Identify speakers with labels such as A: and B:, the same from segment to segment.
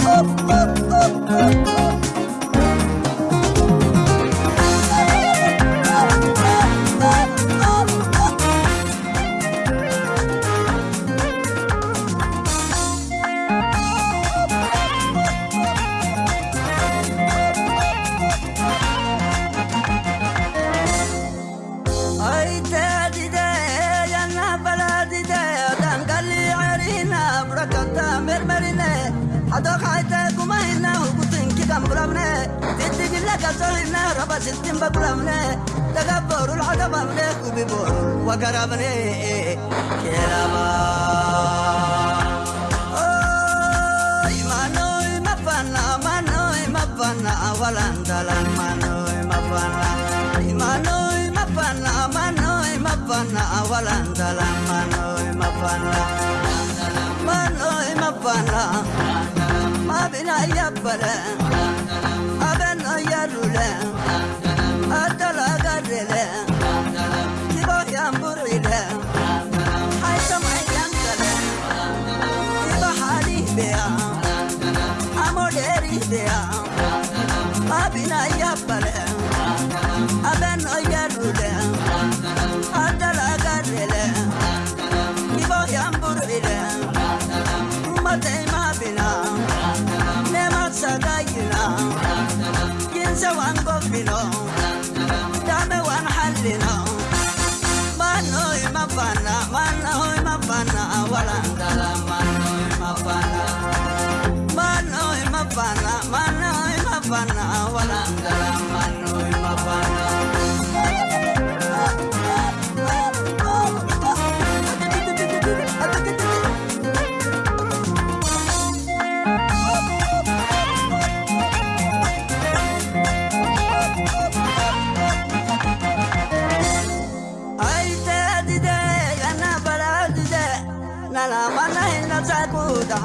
A: Oh, oh, oh, oh, oh. Havana, Mana in Havana, Wananda.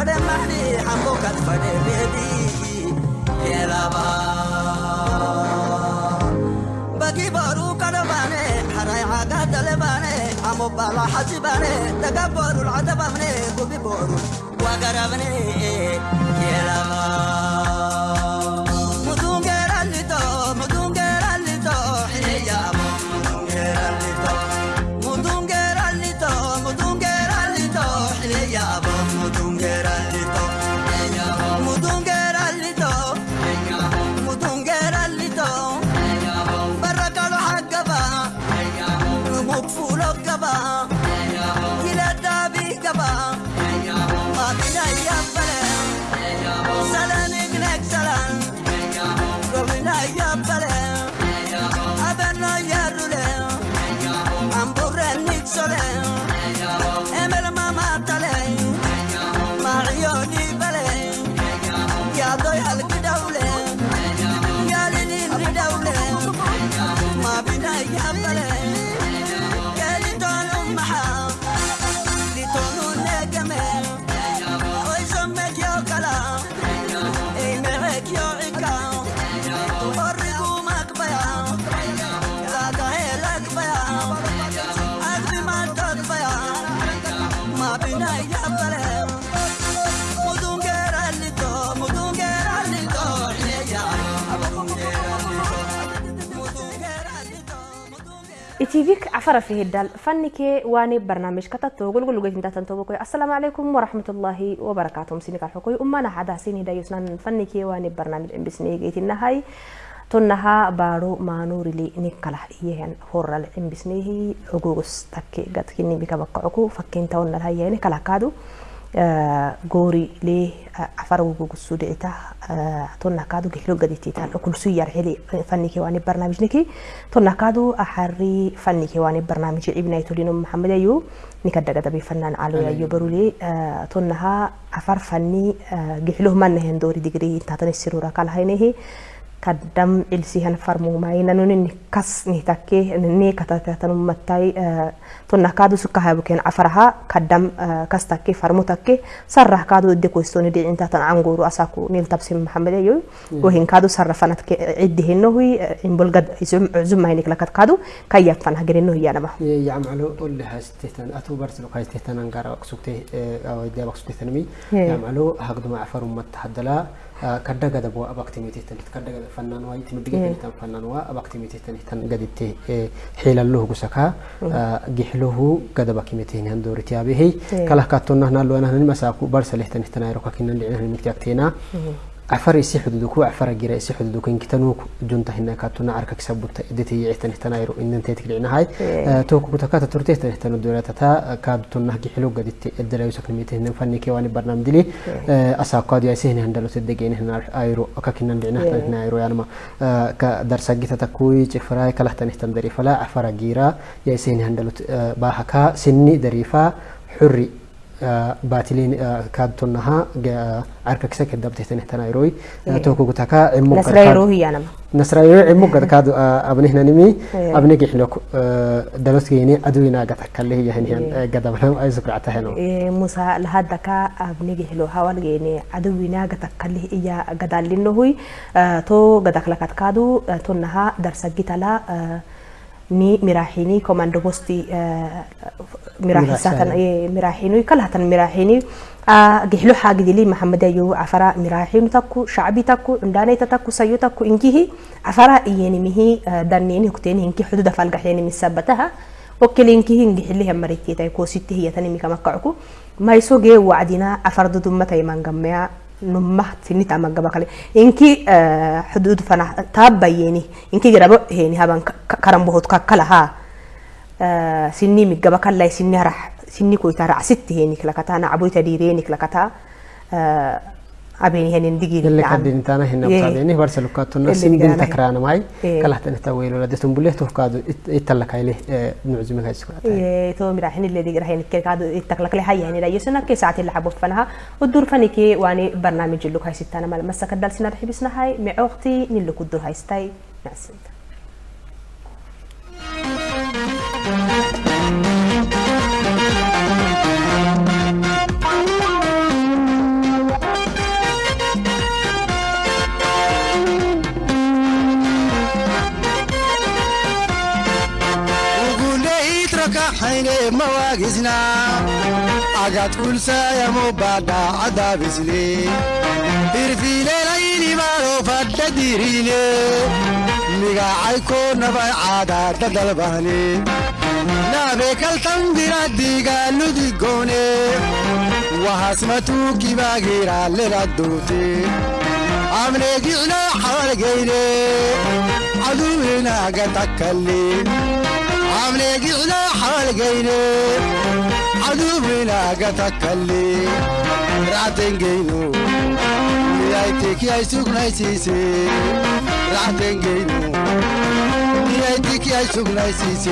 A: فدي مهدي حموك فدي بيدي كلابا بقي بارو كنباني حراي عاقا دلباني عمو بالا حسباني دقا بارو العدباني قبي بارو وقربني كلابا عفر فيه الدال. فنك واني برنامج كتا توغل غلو قيفين داتن توبكوي السلام عليكم ورحمة الله وبركاته. مسينك الحقوي أمانا عدا سيني دايوسنا فنك واني برنامج ام بسني قيتنا هاي تنها بارو ما نوري لي نكلا
B: يهن هورا الام بسنيه حقوق ستكي قد كني بك بقعكو فكين تونا الهيين كلا كادو. goori lee afara gugussuu de'ita tonna kaadu gehlo gaditiita okulsuu yarhili fanni kewaani barnaamijniki tonna kaadu aharri fanni kewaani barnaamiji ibnaa itoliino muhammed ayyuu ni kadda gadabeeffannaan aloo yayyoo barulee tonna haa afar fanni gehlo manna hendoori digirii intaatan issiruura kala haynehi kaddam ilsihan farmu mai nanun ni kas ni takke ni kata kata mattai tonna kadu sukka habu ken afaraha kaddam kas takke farmu takke sarrah kadu de ko stoni de inta tan anguru asaku nil tabsim muhammad ayo go hin kadu sarrafanat ke iddi hinno hui imbol gad izum uzum mai niklakat kadu kayyat fan hagirinno hiya nama
C: يعملوا قول لها ستهتن أتو برسل قاي ستهتن أنقار أقصوكته أو إدي أقصوكته تنمي kadda gada bu'aa abaktimeeteettaniif kadda gada fannaan waa itti nubbi gaddaniitan fannaan waa abaktimeeteettaniitan gaditti heelalluhu gusakaa gixluhu gada bakimeteen han dooriti abehe kalahkaattonnahnalluwanahnanimasaaku barsalehtanihtanayro kakinnan dhicinahnimiktiakteena mikti aktina عفر يسي حدودك. إن كتنوك جنتا هنا كاتونا عركة كسبوت إدتي يعتني تنايرو. إن أنت تكلعنا هاي توك كتكات ترتيه تنه تنو دولة تا كاد تونا هجي حلو قد الدلا يوسك نميته هنا. فني كيواني برنامج دلي. أساق قاد يسي هنا هندلو تدقين هنا أيرو. أكاكينا لعنا هنا أيرو يعني ما كدرس جيتا تكوي تفراي كله تنه تندري فلا. عفر جيرا يسي هنا هندلو باهكا سني دريفا. حري. Baatiliin kaadtonnaha arka kisa keddabte tani tanairoy toko gutaka
B: nasrairo hiyanama
C: nasrairo cimo gad kaadu abnihnanimi abni gixlok dalosgeeni aduina gatakkale hiyahinihan gadabnam ay sukractaheno
B: musa lahadaka abni gixlo hawalgeeni aduina gatakkale iya gadalinohui to gadaklakat kaadu tonnaha darsagitala ni mirahini komando posti mirahisatan mirahini kalahatan mirahini gihlo hagidili maxamed ayo afara mirahinu takku shacbi takku cundanayta takku sayo takku inkihi afara iyenimihi danini hukteni inki xududa falgaxyeni misabataha okele inkihi ingixiliha marititay kositi hiyatanimi kamakkacuku maisoge wacdina inki hudud fana tabayeni inki garabo heni haban karambohot kakkala ha sinni migaba kallai sinni harah sinni koita racsitti heni klakata na aboita direni klakata abeni henin digiri
C: اللي كدين تانا هنا بتاعديني برسل كاتونا سين دين تكران ماي. كلا تنتا ويلو لا دتم بله تو كادو يتلك هاي له نعزم هاي سكرات
B: اي تو مراحين اللي دي راهين كادو يتكلك لي هاي يعني لا يسنا كي ساعات اللي حبوا فنها. والدور فنيكي واني برنامج اللي هاي ستانا مال مسك دال سنه حبسنا هاي. مع أختي نلو كدور هاي ستاي. ناس
D: حيني مواقزنا أقعد كل سايا غيرا لردوتي عملي قعنا حوالقيني عدونا قتكلي عملي قعنا حوالقيني عدونا قتكلي رعتين قينو نيايتك يا سوق نايسيسي رعتين قينو نيايتك يا سوق نايسيسي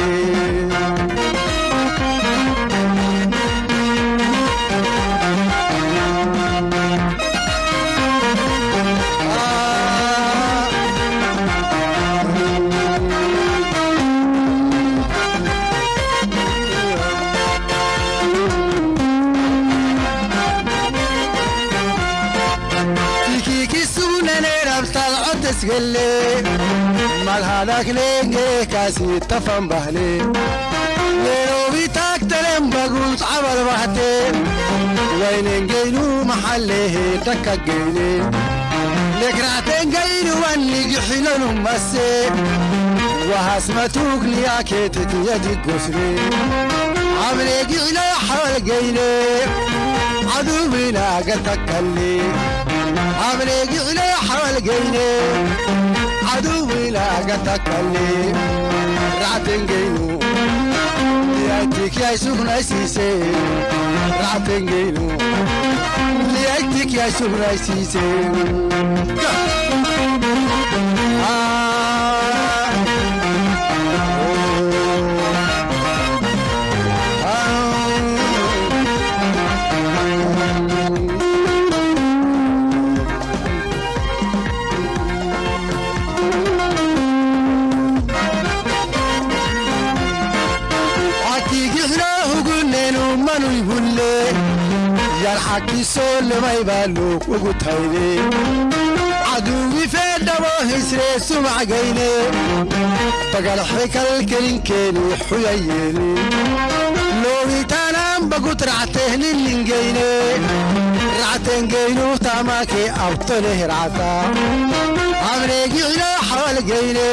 D: تسقلي مال هذاك لينجي كاسي تفهم بهلي ليلو بيتاك تلم بقوت عبر بحتي وين نجينو محله تكجيني لك راتين جينو واني جحلن مسي وهاسمتوك ليا كيتك يدك قسري عمريك إلى حلقيني عدونا قتك اللي عمريك إلى حلقيني. عدونا قتك اللي رعتن قينو ليأتيك يا سخنة سيسي رعتن قينو ليأتيك يا سخنة سيسي yarxakiisoo limay baa luuq ugu tayde caduwii feedhabo hisree sumacgayne bagalxi kalkelinkeeni xuyayeeni loowitaanaan bagut ractehnilingeyne ractengeynu taamaakee abtoleh racta amreegi ilaa xawalgeyne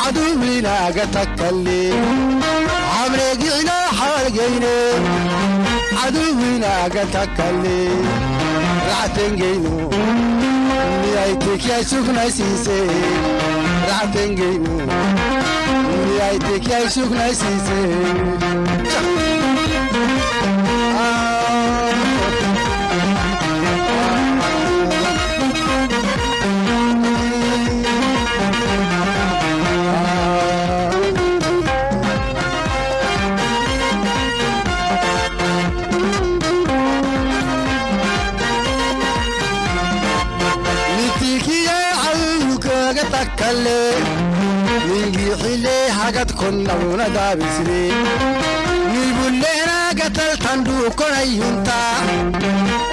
D: caduwiinaaga takkalli amreegi ilaa xawalgeyne caduwiinaaga takkalli ractengeynu miyaytikyaa sugnaysiise ractengeynu miyaytikyaa sugnaysiise kalle hagad konnabuna daabisne nibulleena gatal tandhuukonayunta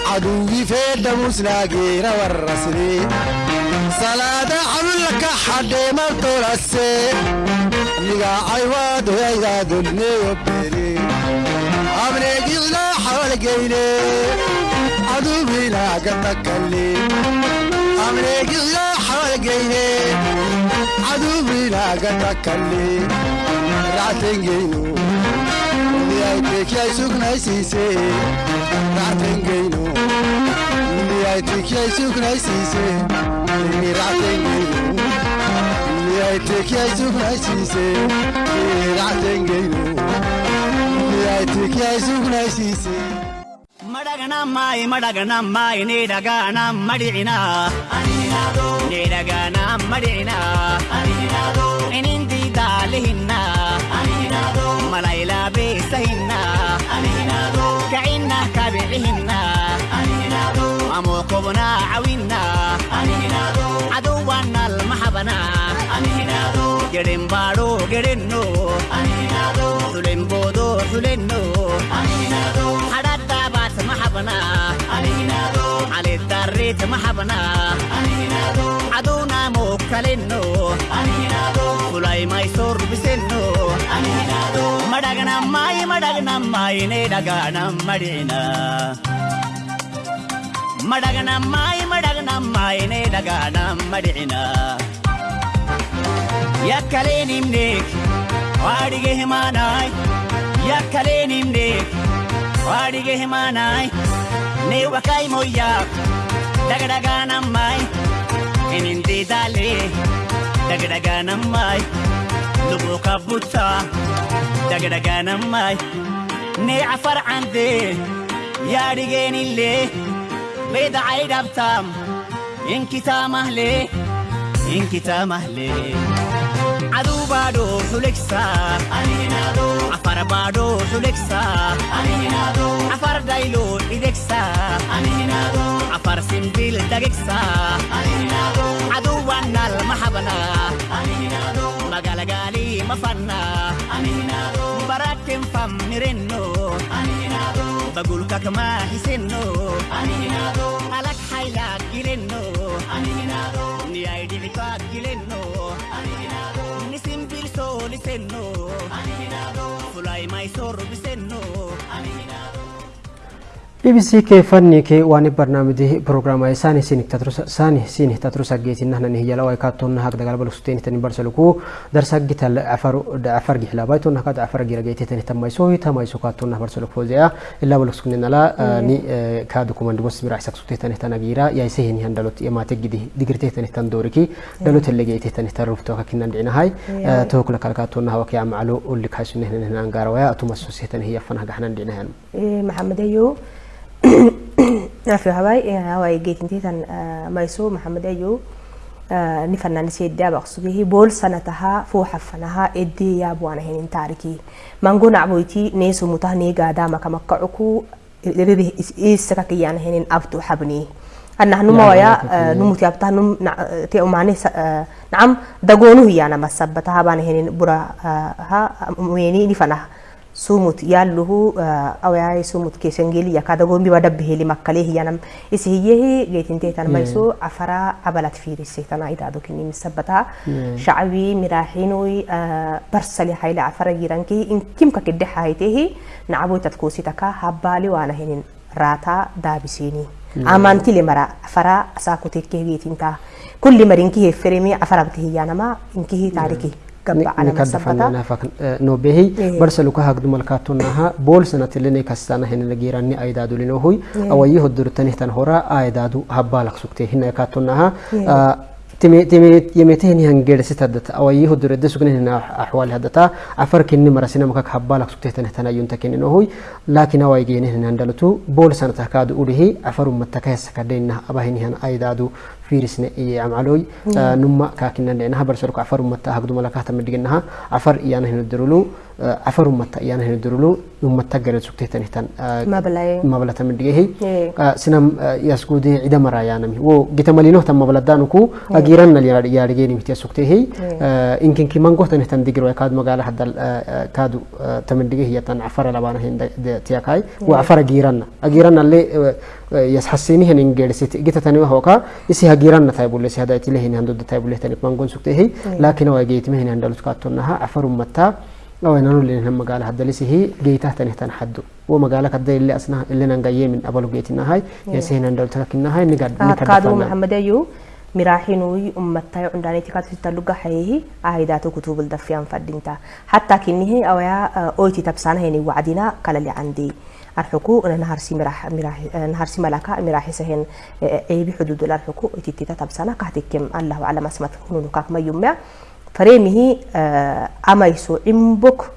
D: caduwwi feedhamusnaageera warrasne salaada calullaka xadheemaltolasse nigaacay doyaydaadoልneyobbene abneegixilaa ራሴንገይኔ አዱብ ናገታካሌ ራቴንገይኑ ንያይቴክያይ ሱክናይ ሲሴ ራቴንገይኑ ንያይቴክያይ ሱክናይ ሲሴ እኔ ራቴንገይኑ ንያይቴክያይ ሱክናይ ሲሴ ራቴንገይኑ ንያይቴክያይ
E: ሱክናይ ሲሴ ಮಡಗಣಮ್ಮಾಯಿ ಮಡಗಣಮ್ಮಾಯಿ ನೀಡಗಾಣ ಮಡಿನ ನೀಡಗಾಣ ಮಡಿನ ನಿಂತಿದ್ದಾಲಿ ಹಿನ್ನ ಮಲೈಲ ಬೇಸ ಹಿನ್ನ ಕೈನ್ನ ಕಬಿಳಿ ಹಿನ್ನ ಅಮೋಕವನ ಅವಿನ್ನ ಅದುವನ್ನಲ್ ಮಹಬನ ಗೆಡೆಂಬಾಡು ಗೆಡೆನ್ನು ಸುಲೆಂಬೋದು ಸುಲೆನ್ನು محبنا عليتاريت محبنا عدونا موكلنو فلاي مايسور بسنو مدغنا ماي مدغنا ماي ندغنا مدينا مدغنا ماي مدغنا ماي ندغنا مدينا يكليني منيك واడిಗೆ ಹಿಮಾನಾಯ್ ಯಕ್ಕಲೇನಿಮ್ನೇಕ್ Warige himanai Ne wakai moya Dagadaga namai Inindi dale Dagadaga namai Lubu kabuta Dagadaga namai Ne afar ande Yarige nille Beda aidabtam Inkita mahle Inkita mahle aduu baadoo suleksa afara baadoo suleksa afar daayiloo dhideksa afar simbil dageksa aduu waannaal mahabana. Magaala gaalii mafanna. Baraatteen fam nirennoo bagulka kamaa hisennoo alak hayilaak gilennoo. alisennoo fulaay maayisoo rubbisennoo. Sor bisenno
C: BBC ke fanni ke wani barnaamiji programa sani sini tatrusa sani sini tatrusa geti nahna ni yala way katon hak dagal bal suteni tani barsaluku darsa gital afaru da afar gihla bayto na kad afar gira geti tani tamay so hi tamay so katon na barsaluku fozea illa bal sukuni nala ni kadu kumand bos mira sak suteni tani tana gira ya ise hin handalot ya mate gidi digirte tani tan doriki dalot le geti tani tarufto kakinan dina hay to kula kal katon na hawaki amalu ulli
B: نعفي هواي إيه، هواي جيت إنتي تن آه، مايسو محمد أيو آه، نفنان سيد دابا قصده بول سنتها فو حفنها إدي يا بوانا هين انتاركي مانقو نعبويتي نيسو متهني قادا ما كمقعوكو ربه إيسكاكي يعني هين افتو حبني. أن نحن مايا نموت يا آه، بتاعنا تيو معني نعم دعونه هي أنا بس بتاعها بان هنا برا ها ويني نفنا fanah sumut yalluhu awayay sumut kesengeli yakada gombi wada beheli makkale hiyanam isi hiyehi geetinte tan mayso afara abalat firise tana idado kini misabata shacbi miraxinui barsali hayla afara giranki in kimka kidde haytehi nacaboy tadkusitaka habali wana hinin rata dabisini amantile mara afara asakutekke geetinta kulli marinki heferemi afara btihiyanama inkihi tariki
C: nikadafana no behi barsaluka hagdu malkatunaha bol sanatillene kastana henena giranni aidadu linohui awayi hodurtanihtan hora aidadu habbalak sukte hina katunaha يمتين هنجر ستدت أو يهود رد سكن هنا أحوال هدتا عفر كني مرسنا مكك حبالك سكتة هنا ينتكن إنه لكن أو يجين هنا هندلتو بول سنة تكاد أوله عفر متكاس كدين أباهن هنا أيدادو فيرسنا إيه عملوي نما كاكنا لأنها برسلك عفر متى هقدو ملكات مدقنها عفر إيانا هنا درلو عفر متى إيانا هنا درلو نما تجرد سكتة هنا
B: ما بلاي
C: ما بلا تمدقه سنم يسكودي عدا مرايانا و جتمالينه تم بلدانكو أجيرنا yaadhigeeni mitiya sugteehi inkinki mangohtan ihtan digiro kaad magaala hadda kaadu tamandige hiyatan afara labana hin tiyakai wa afara giiranna agiiranna alle yasxasini hin ingeedhisit gita tani hoka isi hagiiranna tay bulle si hada itile hin handodda tay bulle tani mangon sugteehi laakin waa geetime hin handalut kaattonnaha afarum mattaa لوين أنا اللي هم قال حد ليس هي جيتها تنهتن حدو. وما قالك حد اللي أصنع اللي نجاي من أبلو جيت النهاي يسهن يعني عند الترك النهاي نقد
B: آه، نقد محمد أيو مراحينوي أمتاي عندنا تكاد تتلقى حيه عهدات كتب الدفيان فدينتا. حتى كنيه آه، أو يا أو تتبسانه يعني وعدنا قال لي عندي. أرحكو أنا نهارسي مراح مراح آه، نهارسي ملاكا مراح سهن أي بحدود الأرحكو تتتبسانه قهدك كم الله على ما سمعت كونوا كاك ما يوميا kakmayumya fareemihi amayso cimbok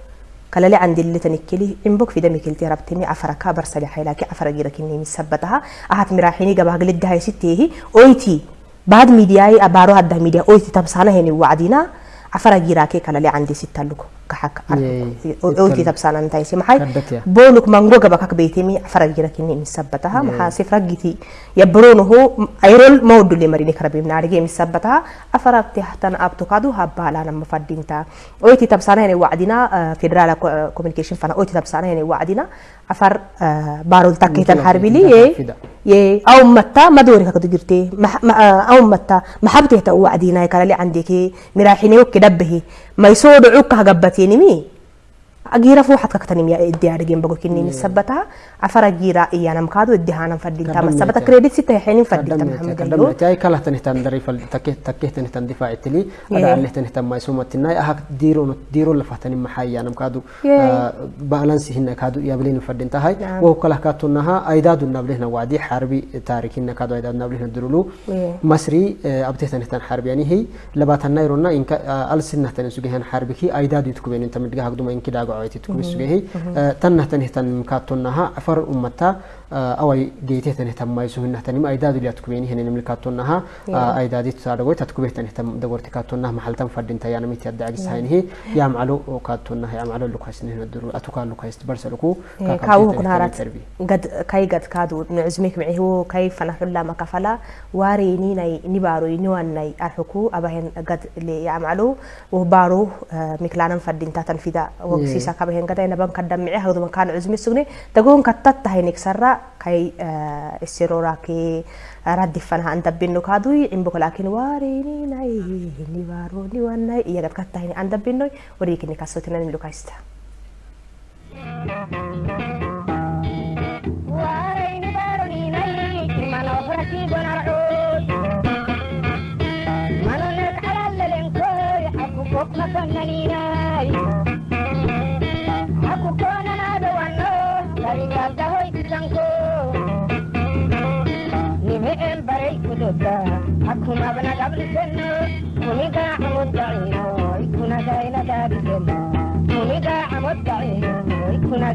B: kalali candilitanikkeli cimbok fidamikilti rabtimi afaraka barsali haylaki afara girakinni misabataha ahat miraaxini gabahaglidahayisiteehi oyti بعد ميدياي أبارو هذا ميديا أوتي تبصانا هني وعدينا عفرا جيراكي كلا لي عندي ستة لوك كحك أوتي تبصانا نتاي سي محي بولك مانغو قبكك بيتمي عفرا جيراكي ني مسبتها محا سفرا جيتي يبرونه هو أيرول مودو اللي مريني كربي من عارجي مسبتها عفرا تحتن أبتو كادو هبالا لما فدينتا أوتي تبصانا هني وعدينا فيدرالا كوميونيكيشن فانا أوتي تبصانا هني وعدينا عفر بارول تاكيتن حربي لي أو متى ما دوري كدو جرتي أو متى محبتي تو وعدينا كلا لي عندك مراحيني وكدبه ما يسود عوك هجبتيني مي أجيرا فو حتى كتني ميا إدي أرجين بقول كني مسبتها عفر أجيرا إيانا مكادو إدي هانا فديتا مسبتا كريدت ستة حين فديتا محمد
C: قدم تاي. كلا تنهتان دري فل تكيه تكيه تنهتان دفاع تلي أدا عليه تنهتان ما يسوم التناي أهك ديرو ديرو لفتني محايا أنا مكادو بالانس هنا كادو يابلين فديتا هاي. وهو كلا كاتونها أيداد النبلهنا وعدي حربي تاريخنا كادو أيداد النبلهنا درولو. مصري أبتيه تنهتان حربي يعني. هي لباتنا يرونا إنك ألسنة تنسوجهن حربي. كي أيداد يتكوين أنت مدقها قدوما إنك داقو آه، أوي جيتي تنه تم ما يسون نه تني ما أيداد اللي أتكوين هنا نملك أتونها آه، أيداد تصارعوي تتكوين تنه تم دورت كاتونها محل تم فرد إنت يعني متي أدعى جسهاي نه يعم على كاتونها يعم على لوكاس نه
B: ندور أتوكان لوكاس تبرس لكو إيه، كاو هو كنارات قد كاي قد كادو. نعزمك معي هو كاي فنحر لا ما كفلا واري نيني نبارو ينوان ناي أرحكو أبهن قد لي يعم على وبارو آه، مكلانا فرد إنت تنفيدا إيه. وكسيسا كابهن قد. أنا بمقدم معي هذا مكان عزمي سوني تقول كتت هينك سر kay isiroraake raddifanaa an dabbinno kaadui imboko laakin waareninay ni waaroni wannay iyagat kattahini an dabbinnoy woriikinni kassotinan lukaysta
F: waarayni baaroninay manofrati gonarcud manonek alallalenkooy akukok masonnaninay akukonanaadowano larigaabdaho Senno. Kuniga amod daino, ikuna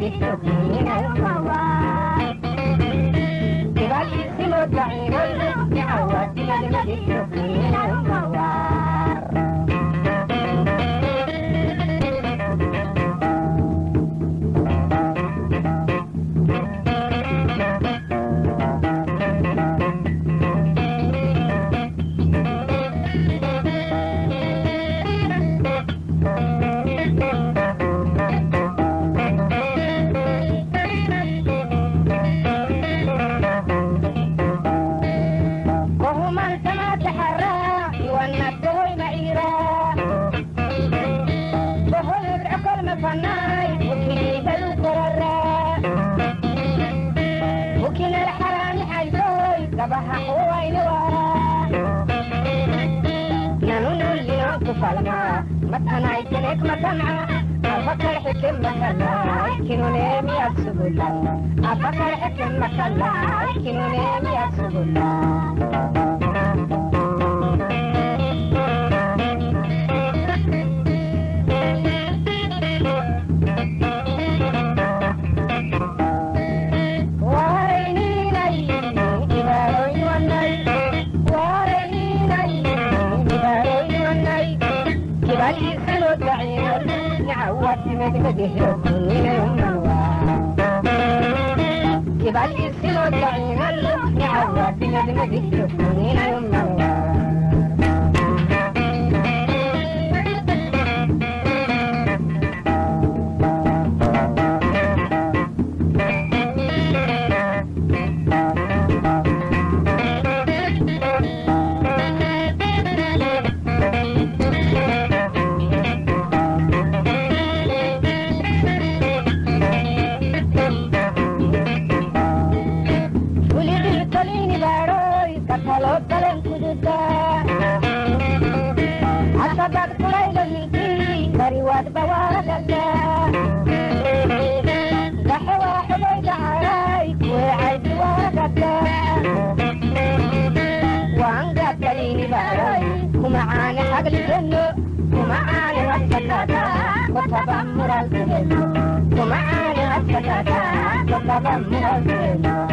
F: gaina dadi senno. Kuniga amod daino, ikuna gaina dadi senno. وهما حيزوي قبها قوين ورا نانون اللي نعطف الماء متنا يتنك متنا أفكر حكم مكلا كنو نيمي أكسب الله أفكر حكم مكلا كنو نيمي أكسب كبالي السلو دعينا اللي نعوات ندمد السكونين يوم كتلو تلن كدودا أصدق كليل منكي بريوات بواردا دحوا حليد عراي وعيد واردا وعنقا كلين باروي ومعاني حق الجنة ومعاني الفتاة وتبمر الجنة ومعاني الفتاة وتبمر الجنة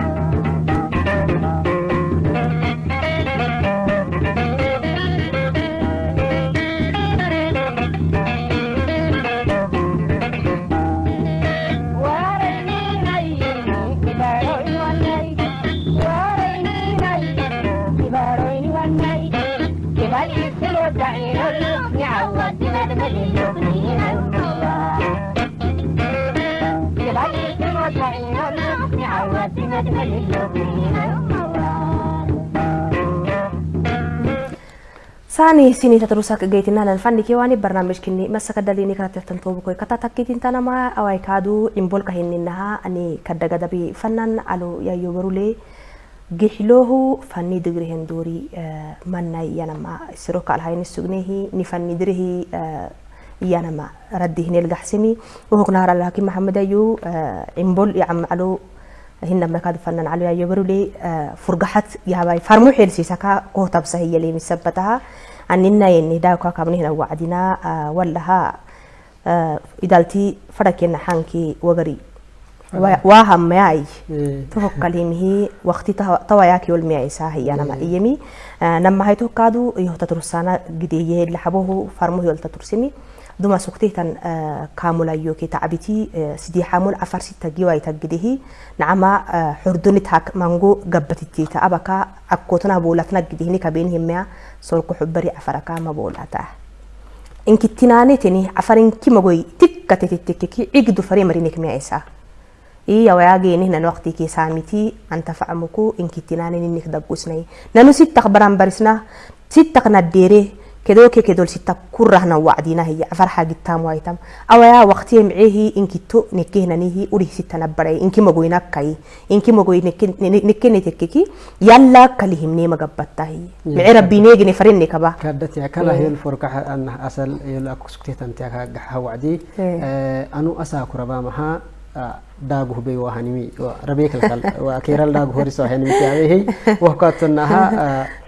B: Sani sini tata rusak gai dan fandi kewani bernamish kini masa kadali ni kara tiatan tobu koi kata takki tinta nama awai kado imbol kahin nina ani kada gada fannan fanan alu ya yu berule gihlohu fani dugri henduri eh, mana iya nama. Siro kal hai nisugnehi ni fani drihi eh, iya nama. Raddi hinil gahsimi uhuk nahara laki mahamada yu eh, imbol ya am alu هنا مرك هذا فنان على يا يبرو لي آه، فرجحت يا باي فرمو حيل سيسا كا قوت بسهي اللي مسبتها يعني دا كا كمن هنا وعدنا آه، ولا ها آه، إدالتي فرق إن حانكي وغري. واهم معي
C: توك
B: كلمه هي وقتي تو توياك يقول معي ساهي أنا ما إيه. إيمي. نم هاي توك كادو يهتترسانا قدية اللي حبوه فرمو يقول تترسمي farmuhi oltatursimi duma suktihtan kaamulayoki tacbiti sidii xamul afar sita giwai taggidihi nacama xurdunitak mango gabbatitita abaka akkotana boolatna gidihini kabeenihimea solku xubbari afaraka maboolata inkitinaanetini afarinki magoy tikkatetittikiki cigdu fari marinik miyaisa iya wayageeni nan waqti ke saamiti anta fa'amuku inkittinaanin innik daggusnay nanu sittaq baran barisna sittaq naddeere kedoo ke kedol sitta kurrahna wacdina hiya afarxa gittam waitam awaya waqtiye mceehi inkitto nekkehnanihi urih sitta nabbaray inki magoynakkai inki magoy nekkene tekkeki yalla kalihimne magabbattahi mce rabbineegine farinne kaba
C: كادت يا كلا هي الفرقة أن أصل يلا كسكتي تنتي كجح وعدي أنو أسا كربا مها داغو بي وهنمي ربيك الكل وكيرال داغو هوريسو هنمي تيابي وهكاتنها عفر أمول حاجد معم واسه غريو هي لوك ودا غلو غريو هي كيرا ساكو ربكي قدم عجيب كي يا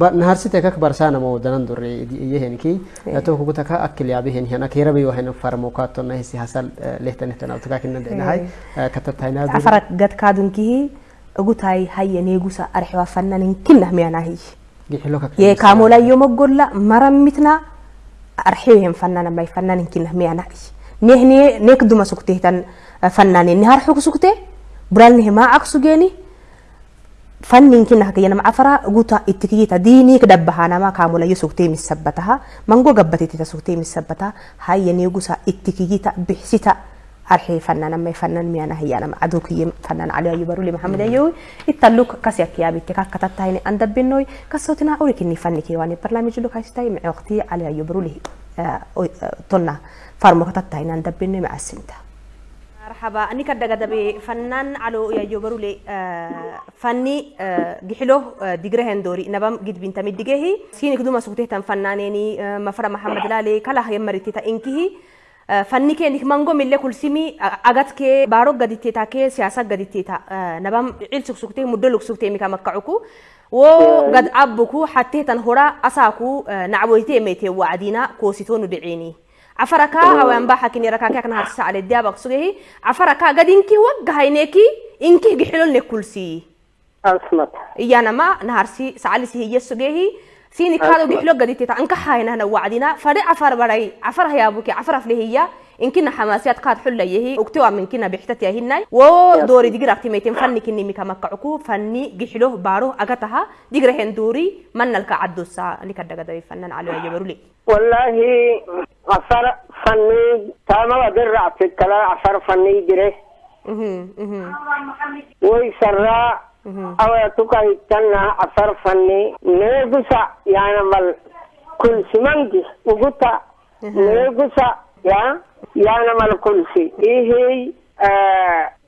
C: أواي دنندوري دنندوري هي هي كاكتو لكي بريتو naharsite kak barsana mo danan dore yehenki to ku taka akil yabe hen hena kera be wahen farmo ka to na hisi hasal lehtan lehtan au taka kinna de hay katatayna
B: afarak gad kaadunkihi ugutai hayyaneegusa arxiwa fannanin kinnah miyanahi
C: gixilo kak
B: ye kaamolayo mogolla maramitna arxiwehen fannana may fannanin kinnah miyanahi nehne nek duma suktehtan fannane nihar xuk sukte buralnihe maacak sugeeni fannin kinna hakayana macafara guta ittikiyita diinik dabbahanama kaamulayo sugtee misabbataha mango gabbatitita sugtee misabbata hayyaneegusa ittikiyita bixsita arxee fannanamay fannan miyana hayyanama adukiye fannan cali ayu baruli maxamed ayowi ittaluk kasyakiyabitte kakkatattahine andabbinoy kasotina urikinni fannike wani barnaamijlu kaistai mice waqti cali ayu baruli tonna farmo katattahine andabbinoy macasinta مرحبا أني كده قد فنان على يا برولي فني جحلو دقره هندوري نبام قد بنت مدقه سيني كدوما سوتيه تن فنانيني مفر محمد لالي كلا هي مرتي تا إنكيه fanni kee nik mango mille kulsimi agat kee baaro gaditteeta kee siyaasa gaditteeta nabam cil sugsuktee muddo lugsuktee mika makkacuku wo gad abbuku hatteetan hora asaaku nacboytee meetee wacdina koositoonu dhiciini عفركا هو أنبا حكيني ركاكا كان هرسا على الديابك سوغي عفركا قد إنكي وقع هينيكي إنكي جحلون لكلسي
G: أصمت
B: إيانا ما نهارسي سعالسي هي سوغي سيني كادو جحلو قد تيتا أنك حاينا هنا وعدنا فري عفر بري عفر هيا بوكي عفر فلي إنكنا حماسيات قاد حلة يهي اكتوا من كنا بحتت يهناي و دوري ديجر اكتيميتين فني كني ميكا مكعكو فني جحلو بارو أغتها. ديجر هندوري من نلقى عدو سا اللي كدا قدا فنان على يبرولي
G: والله عفر فني تاما ودر عفر كلا عفر فني جره ويسرى أو يتوكا يتنا عفر فني. نيغسا يعني مال كل سمنجي وقتا نيغسا يا؟ يعني مال كل شيء. إيه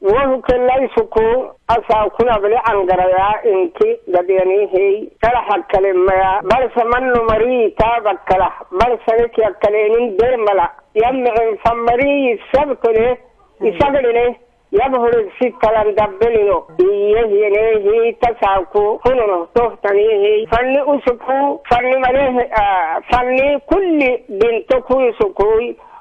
G: وهو كلا يسكو أسا كنا بلي عنقريا إنكي قديني هي كلا كلمة يا بل سمنو مري تابك كلا بل سنك يا كلينين دير ملا. يمعن فمري السبت له يسقل له يظهر الستة دبلينو. إيه ينهي تساكو. هنو تفتنيه فني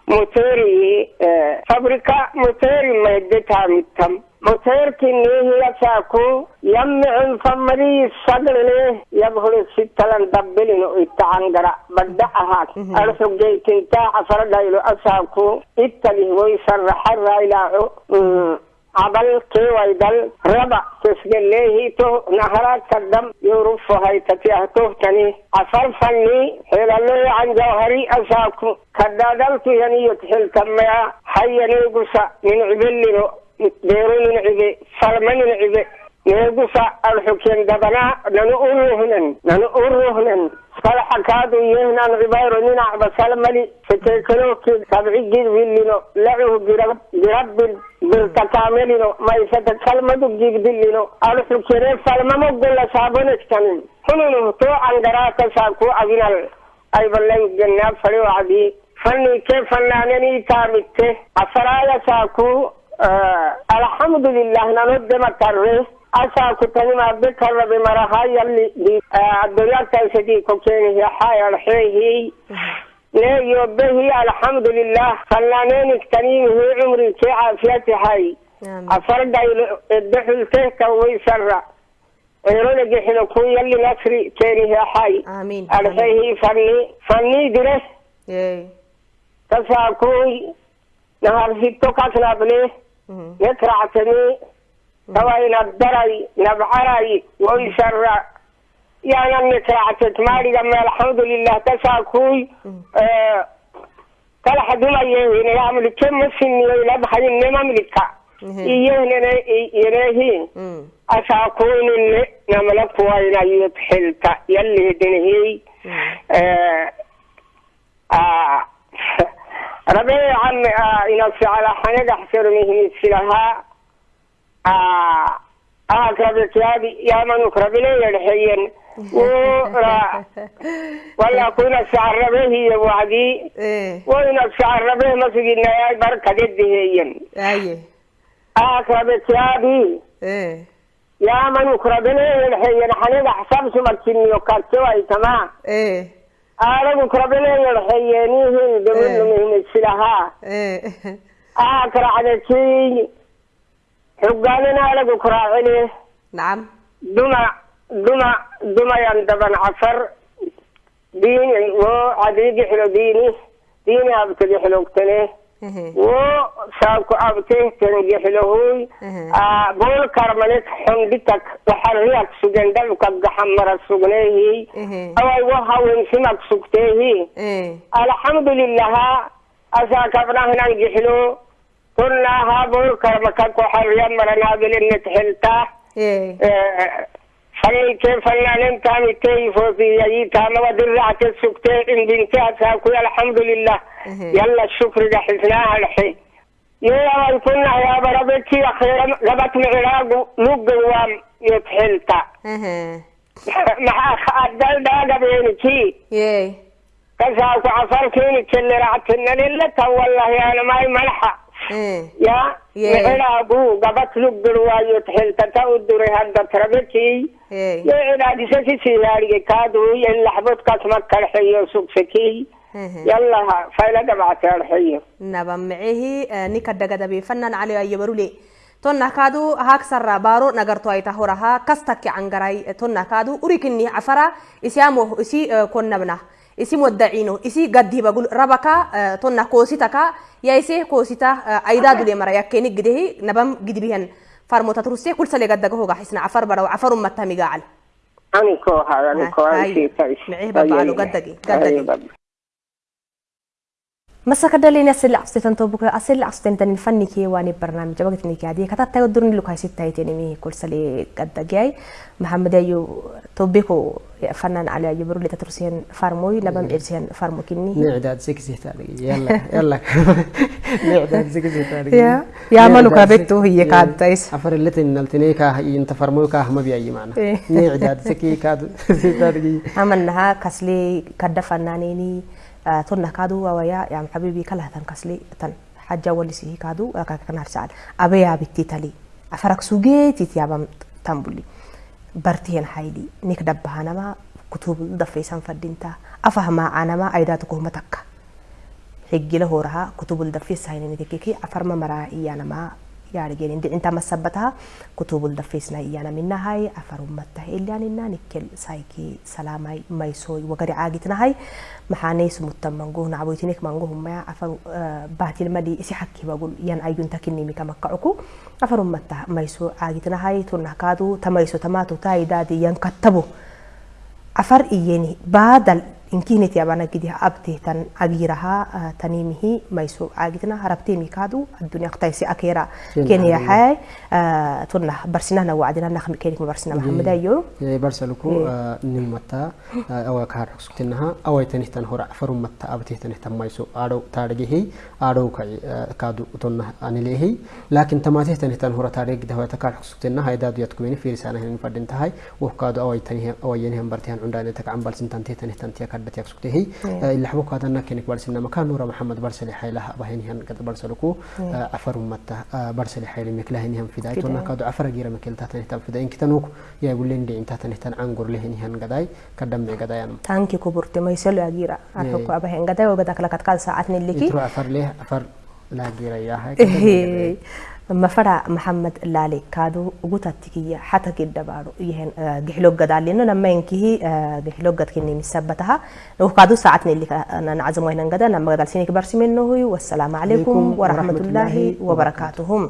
G: moteeri eh, fabrika moteri maydetaamitam moteerkineehiyasaaku yamicin famari saglene yabhule sitalan dabelino itaangara badda ahaak mhm. arxugeytintaa xafaradhaylo asaaku ittalih way sarraxa الستة لن دبلين اتعنقرا بدأها أرسل جيت انتا عصر دايلو أساكو اتله ويسرح الرأيلاعو عبل كي ويدل ربع تسجل ليه تو نهرات كدم يورف هاي تتيه تهتني عفر فني هلا لي عن جوهري أساكو كدادلت يعني يتحل كما حي نيقصا من عبل ديرو من عبي. فرمن من عبي. نيقصا الحكين دبنا. ننؤروهن ننؤروهن madaxa kaaduyehnan cibayro dhinac basalmali sateekalooki sabcigid wilino lacuhu girabbir birtakamelino maysata kalmadu gigdilino alxukere falmamo gola saabonestanin hununu toocan garaata saaku aginal aybalan gannaa fale wacdii fanniike fannaananii afaraaya saaku alxamdulilah nano dema تامته أفرايا ساكو آه الحمد لله نرد مكره أساكو تنما بكر بمرها يلي آه الدنيا تنسدي كوكيني هي حايا الحيه لا يوبه الحمد لله فنانين اكتنين هي عمري كي عافيتي هاي أفرد الدحل كيك ويسرع عيرون جحنا كو يلي نصري كيني حي.
B: آمين.
G: أرحيه فني فني درس.
B: إيه.
G: تساكوي نهار ستو كاسنا بليه
B: مهم.
G: يترعتني. توي نبدري نبعري ويسر يعني أني ترعتت مالي لما الحمد لله تساكوي. آه كل حد ما يهين يعمل كم سني ولا بحد إنما ملكا يهين ينهين
B: مم.
G: أساكون إن دنهي آه آه آه آه يا يا من أقرب لي الحين. ورا ولا كنا السعر ربي هي وعدي
B: إيه.
G: وين السعر ربي مسجدنا يا بركة جدي
B: أيه
G: أقربك يا بي
B: إيه.
G: يا من أقرب لي الحين. حنق أحسب سمرتني وكاتوا تمام؟
B: إيه.
G: أنا أقرب لي الحين. هي دمن أكره على أكره عليه
B: نعم
G: دمى دمى دمى يندبن عصر ديني وعديق حلو ديني ديني أبتدي حلو
B: إيه
G: وساكو أبتدي تنجي حلو هوي
B: إيه.
G: آه بول كرملك حمدتك وحريك سجن دلك حمر السجنيه
B: إيه
G: أو وها وانسمك سكتيه
B: إيه
G: الحمد لله أساك أبناه ننجحلو كنا هابور كرمكك وحريا مرنا بلن تحلتا.
B: إيه.
G: فلن كيف فلن كان كيف في يجيتا ودرعة السكتين إن بنتي أساكو الحمد لله.
B: إيه.
G: يلا الشكر جحسناها الحين يا كنا يا بربك يا خير لبت العراق لقوام يتحلتا.
B: إيه.
G: مع الدل داقة بينكي.
B: إيه.
G: كساكو عصر كيني كل رعتنا لله والله يا أنا ماي ملحة. የዕራቡ gabatluggir waayot helkata uddure haggatrabeki yo enaadisasisi yaargekaadu yenlaxbod
B: kasmakarxeyo
G: sugseki yallaha fayla gabactearxeyo
B: naba micehi ninka dagadabeefanan cali ayabarule tonakaadu haagsara baaro nagarto ayta horaha kastaki cangaray tonakaadu urikini cafara isyaamo isi konnabna isi moddacino isi gaddibagul rabaka tonna koositaka yaise koosita aydadule mara yakkeni gidehi nabam gidbihan farmota turuse kulsale gaddaga hoga xisna cafar baraw cafarum mattamigacal
G: أنا كوها أنا كوها
B: هاي.
G: شيء مسك
B: دلين اسل عفستن توبك
G: اسل
B: عفستن دن فني كي واني برنامج. وقت ني كادي كتا تا درن لو كاي ستاي تيني مي كل سلي قد جاي. محمد ايو توبكو فنان على يبرو لي تترسين فارموي لبم نعم.
C: إرسين فارمو كني نعداد سكسي تاري يلا يلا. نعداد سكسي تاري
B: يا يا مالو كابتو؟ هي كادايس
C: أفر لتن نلتني كا إنت فارموي كا ما بيي معنا.
B: إيه.
C: نعداد سكي كاد سي تاري
B: أمنها كسلي كد فنانيني tonna kaadu wawaya yam habibi kala tan kasli tan hajja walisihi kaadu kakanar saal abaya bitti tali afarak sugeetit yabam tambuli bartiyan haydi nik dabbahanama kutub dafeesan fadinta afahma anama aydaatu kuhma takka حجله هورها كتب الدفيس هاي نتكيكي أفرما مرا إيانا ما يعني عندي أنت مسبتها كتب الدفيس نا إيانا منا هاي. أفرم مته إلا ننا نكل سايكي سلامي ميسوي وقري عاجتنا هاي. محاني سمت منجوه نعبويتينك منجوه ما أفر آه باتي المدي إسي حكي بقول ين أيون تكني ميكا مكعكو أفرم مته ميسو عاجتنا هاي. تنهكادو تميسو تماتو تاي دادي ين كتبو. afar iyeni baadal inkineti abana gidi abtehtan agiraha tanimihi maiso agitna harabtemi kadu addunya qtaysi akira
C: Kenya
B: hay tunna barsinana wacdina nakhmi kenik barsina maxamed ayo
C: يا برسلكو نمتا أو كار سكتنها أو تنهتن هرع فرم متا أبته تنهتن مايسو أرو تارجه أرو كاي كادو تنه أنيله لكن تماته تنهتن هرع تارج ده هو تكار سكتنها هاي دادو يتكوين في رسالة هن فردين تهاي وكادو أو تنه أو ينهم برتهن عندنا تيا كادت يك سكته اللي حبوك هذا نكنك برسنا مكان نورا محمد برسل حيلها أبهن هن قد برسلكو أفرم متا برسل حيل مكلهن هم فداية
B: فداية.
C: تنا كادو أفر جيرا مكيل تاتن هتم فداين كتنوك يا يقولين دي انت تنهتن عنقر لهن هن قداي. كدم قداي أنا.
B: Tanki kuburte maiselo agira arhoko abahen gada wagada kala katkal saatni liki
C: يترو أفر ليه؟ أفر لا مفرع محمد
B: لالي كادو غوتا تيكي حتى كده بارو. يهن آه، جهلوك قد علينا. نعم، نما ينكيه آه، جهلوك كني مسبتها. لو كادو ساعتنا اللي أنا
H: آه، نعزمه هنا قد. نعم، نما قد علسيني كبرسي منه. والسلام عليكم ورحمة الله وبركاتهم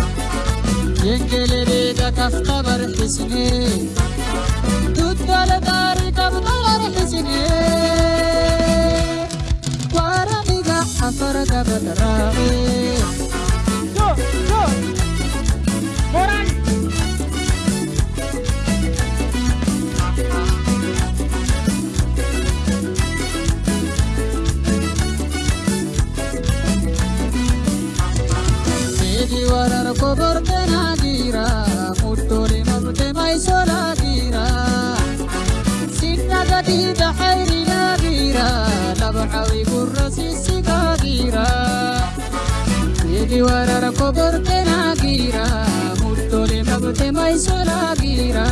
F: Ülkelere de kaskabar
H: hüsnü Tutmalı darı kapılar hüsnü Varamiga afara kabar rami Yo, yo, moran Sedi varar kobar penak بحير لا غيرة لبحوي قرسي سكاغيرة يجي ورا كبر كناغيرة مدولي مبتمي سلاغيرة